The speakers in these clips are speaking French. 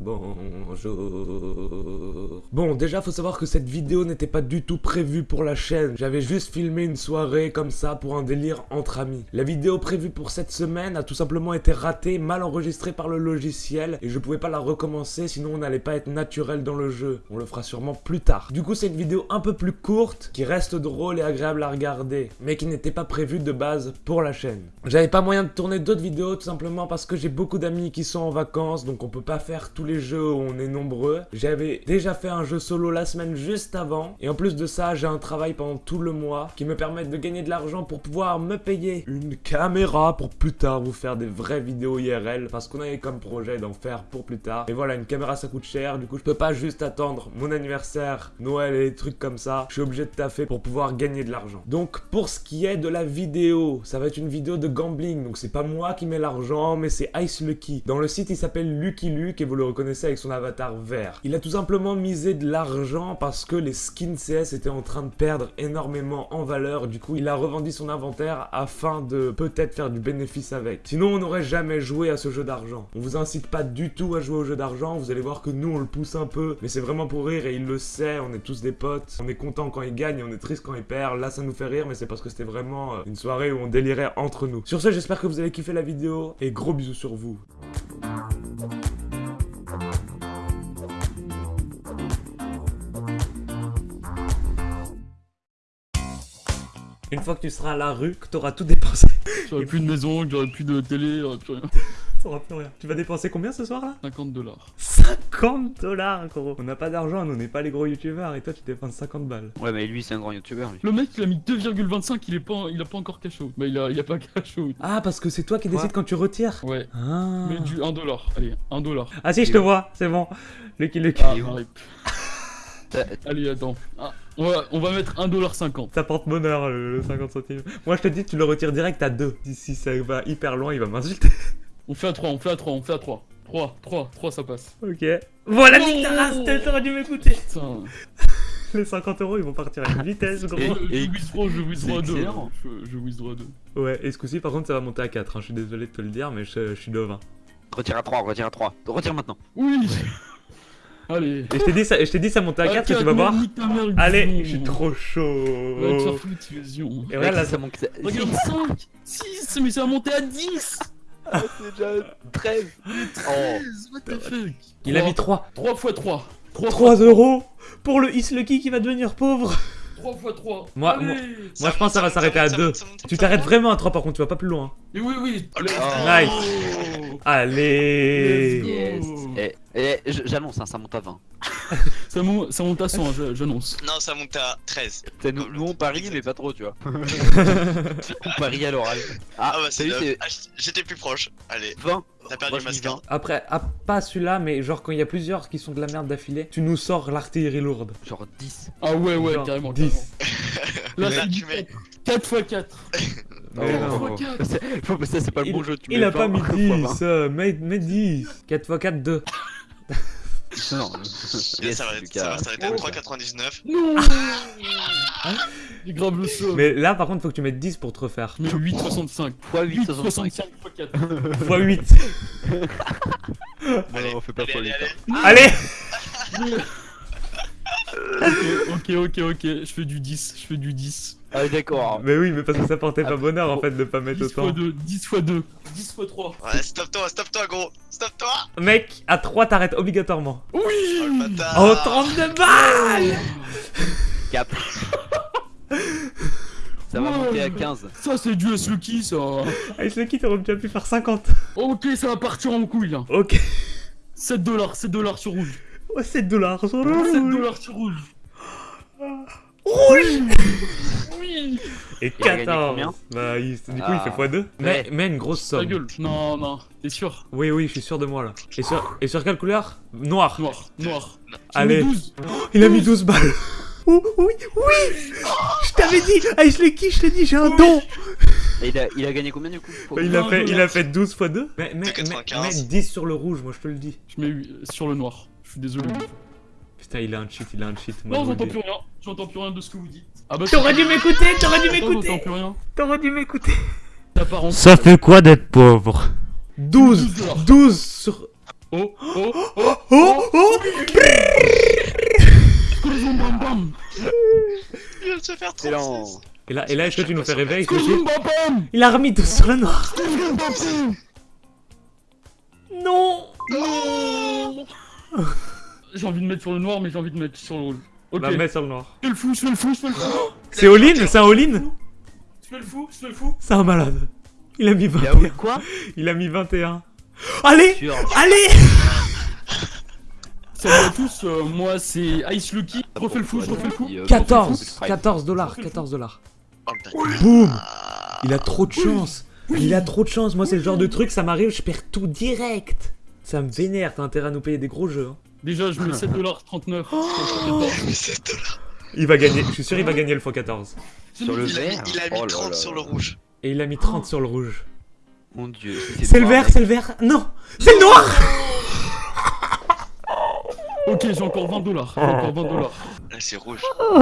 Bonjour. Bon, déjà, faut savoir que cette vidéo n'était pas du tout prévue pour la chaîne. J'avais juste filmé une soirée comme ça pour un délire entre amis. La vidéo prévue pour cette semaine a tout simplement été ratée, mal enregistrée par le logiciel, et je pouvais pas la recommencer, sinon on n'allait pas être naturel dans le jeu. On le fera sûrement plus tard. Du coup, c'est une vidéo un peu plus courte, qui reste drôle et agréable à regarder, mais qui n'était pas prévue de base pour la chaîne. J'avais pas moyen de tourner d'autres vidéos, tout simplement parce que j'ai beaucoup d'amis qui sont en vacances, donc on peut pas faire tout les jeux où on est nombreux. J'avais déjà fait un jeu solo la semaine juste avant. Et en plus de ça, j'ai un travail pendant tout le mois qui me permet de gagner de l'argent pour pouvoir me payer une caméra pour plus tard vous faire des vraies vidéos IRL. Parce qu'on avait comme projet d'en faire pour plus tard. Et voilà, une caméra ça coûte cher. Du coup, je peux pas juste attendre mon anniversaire, Noël et des trucs comme ça. Je suis obligé de taffer pour pouvoir gagner de l'argent. Donc, pour ce qui est de la vidéo, ça va être une vidéo de gambling. Donc, c'est pas moi qui mets l'argent, mais c'est Ice Lucky. Dans le site, il s'appelle Lucky Luke et vous le reconnaissez avec son avatar vert. Il a tout simplement misé de l'argent parce que les skins CS étaient en train de perdre énormément en valeur. Du coup, il a revendu son inventaire afin de peut-être faire du bénéfice avec. Sinon, on n'aurait jamais joué à ce jeu d'argent. On vous incite pas du tout à jouer au jeu d'argent. Vous allez voir que nous, on le pousse un peu. Mais c'est vraiment pour rire et il le sait. On est tous des potes. On est content quand il gagne et on est triste quand il perd. Là, ça nous fait rire, mais c'est parce que c'était vraiment euh, une soirée où on délirait entre nous. Sur ce, j'espère que vous avez kiffé la vidéo et gros bisous sur vous. Une fois que tu seras à la rue, que tu auras tout dépensé. J'aurais plus de maison, j'aurais plus de télé, j'aurais plus rien. T'auras plus rien. Tu vas dépenser combien ce soir là? 50 dollars. 50 dollars gros On n'a pas d'argent, nous on n'est pas les gros youtubeurs et toi tu dépenses 50 balles. Ouais, mais lui, c'est un grand youtubeur, lui. Le mec, il a mis 2,25, il est pas, il a pas encore cash out. Bah, il a, il a pas cash out. Ah parce que c'est toi qui décides quand tu retires? Ouais. Ah. Mais du 1 dollar. Allez, 1 dollar. Ah si je te vois, c'est bon. Lucky Lucky. Ah, Allez, attends. Ah, on, va, on va mettre 1 dollar 50. Ça porte bonheur le, le 50 centimes. Moi je te dis tu le retires direct à 2. Si ça va hyper loin il va m'insulter. On fait à 3, on fait à 3, on fait à 3. 3, 3, 3, ça passe. ok. Voilà Oh. ta race, t'aurais dû m'écouter. Putain. Les 50 euros ils vont partir à une vitesse gros. Je, Et- je withdraw, je c'est 2. excellent. Je, je withdraw à 2. Ouais et ce coup-ci par contre ça va monter à 4. hein. Je suis désolé de te le dire mais je, je suis devin. Retire à 3, retire à 3. Retire maintenant. Oui Allez. Et je t'ai dit ça, et je t'ai dit ça montait à 4 tu vas voir. Allez, je suis trop chaud. Va. Et regarde là, ça. Regarde 5 6 Mais ça a monté à 10 c'est déjà 13. Oh. 13 What the fuck il a mis 3. 3 x 3 3 3 euros pour le Is Lucky qui va devenir pauvre. 3 x 3 Moi- Allez moi- Moi je pense que ça va s'arrêter à 2. Tu t'arrêtes vraiment à 3 par contre, tu vas pas plus loin. Et oui, oui Oh. Nice. Allez. Yes. Eh, eh, j'annonce, hein, ça monte à 20. ça, monte, ça monte à 100, hein, je- j'annonce. Non, ça monte à 13. T'sais, nous, nous, on parie, mais pas trop, tu vois. on parie à l'oral. Ah, Ah, bah c'est J'étais plus proche. Allez, 20. T'as perdu Moi, je ma dis skin. 20. Après, ah, pas celui-là, mais genre quand il y a plusieurs qui sont de la merde d'affilée, tu nous sors l'artillerie lourde. Genre 10. Ah ouais, ouais, Genre carrément. 10. carrément. Là, Là, c'est tu du mets- 4 x 4. Mais non. 4. C'est- Faut- Ça, c'est pas le bon jeu. Tu il mets a pas 20 mis fois 10, 20. euh, mets, mets 10. 4 x 4, 2. Non, yes, ça va, Lucas. ça va s'arrêter à Oh. 3,99. Non J'ai grave le saut. Mais là par contre, faut que tu mettes 10 pour te refaire. Mais 8,65. Fois 8, 65. 8,65 x 4. x 8. Allez, on fait pas allez, pour allez, les allez. Allez ok, ok, ok, je fais du 10, je fais du 10. Ah, d'accord. Mais oui, mais parce que ça portait pas Ah, bonheur en fait de pas mettre 10 x autant. 2, 10 x 2, 10 x 3. Ouais, stop-toi, stop-toi, gros. Stop-toi. Mec, à 3 t'arrêtes obligatoirement. Oh, le Oui bâtard. Oh, 32 balles Cap. Ça va Ouais. monter à 15. Ça c'est du S Lucky ça Ice Lucky, t'aurais déjà pu faire 50. Ok, ça va partir en couille là. Ok. 7 dollars, 7 dollars sur rouge. Oh, 7 dollars sur 7 rouge. dollars sur rouge. Rouge Oui Et Il a gagné 14 combien Bah, il- du coup, il Ah. fait x2. Mais, Ouais. mais une grosse Ta somme. gueule. Non, non, t'es sûr? Oui, oui, je suis sûr de moi là. Et sur, et sur quelle couleur? Noir. Noir, noir. Allez. mis 12. Il a mis 12 balles. Oh, oui, oui Je t'avais dit, Ice Lucky, je t'ai dit, j'ai un don Et il a, il a gagné combien du coup? Bah, il, a 20 fait, il a dollars. fait 12 x 2. Mais, mais, mais, 95. mais 10 sur le rouge, moi je te le dis. Je mets huit- sur le noir. Je suis désolé. Putain, il a un cheat, il a un cheat. Non, j'entends plus rien. J'entends plus rien de ce que vous dites. Ah bah T'aurais dû m'écouter, t'aurais dû m'écouter plus rien. T'aurais dû m'écouter. Ça fait quoi d'être pauvre? 12 12 dollars. 12 sur... Oh, oh, oh, Oh Oh Il vient de se faire Excellent. 36. Et là, et là est-ce que tu nous fais bam Il a remis tout sur le noir Non Non J'ai envie de mettre sur le noir, mais j'ai envie de mettre sur le rouge. Ok, Bah, mets sur le noir. je fais le fou, je fais le fou, je fais le fou. C'est all-in C'est un all-in Je fais le fou, je fais le fou. C'est un malade. Il a mis Il a 21. quoi? Il a mis 21. Allez. Allez! Salut à tous, euh, moi c'est Ice Lucky, je refais le fou, je refais le fou. 14 14 dollars 14 dollars. Oh Boum. Il a trop de chance. Il a trop de chance. Moi c'est le genre de truc, ça m'arrive, je perds tout direct. Ça me vénère, t'as intérêt à nous payer des gros jeux. hein. Déjà, je mets 7,39$. C'est dollars. Il va gagner, je suis sûr il va gagner le x14. Sur le Il a mis, vert. il a mis Oh là 30 là sur là. le rouge. Et il a mis 30 sur le rouge. Mon dieu. C'est le vert, c'est le vert Non C'est le noir Ok, j'ai encore 20 dollars. J'ai encore 20 dollars. Là, c'est rouge.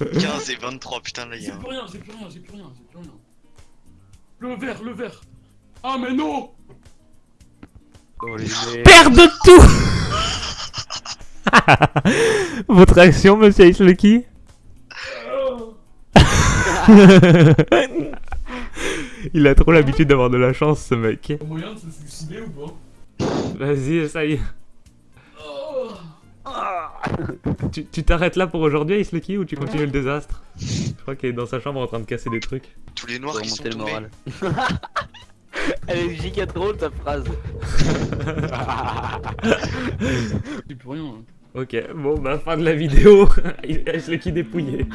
15 et 23, putain, là, il y J'ai a un... plus rien, j'ai plus rien, j'ai plus rien, j'ai plus rien. Le vert, le vert. Ah mais non Perd de tout Votre réaction, monsieur Ice Lucky Il a trop l'habitude d'avoir de la chance, ce mec. Moyen de se suicider ou pas? Vas-y, essaye. Oh. Tu tu t'arrêtes là pour aujourd'hui, Ice Lucky, ou tu continues le désastre? Je crois qu'il est dans sa chambre en train de casser des trucs. Tous les noirs qui sont tombés. Elle est giga drôle ta phrase. J'ai plus rien. hein. Ok, bon bah fin de la vidéo. Ice Lucky dépouillé.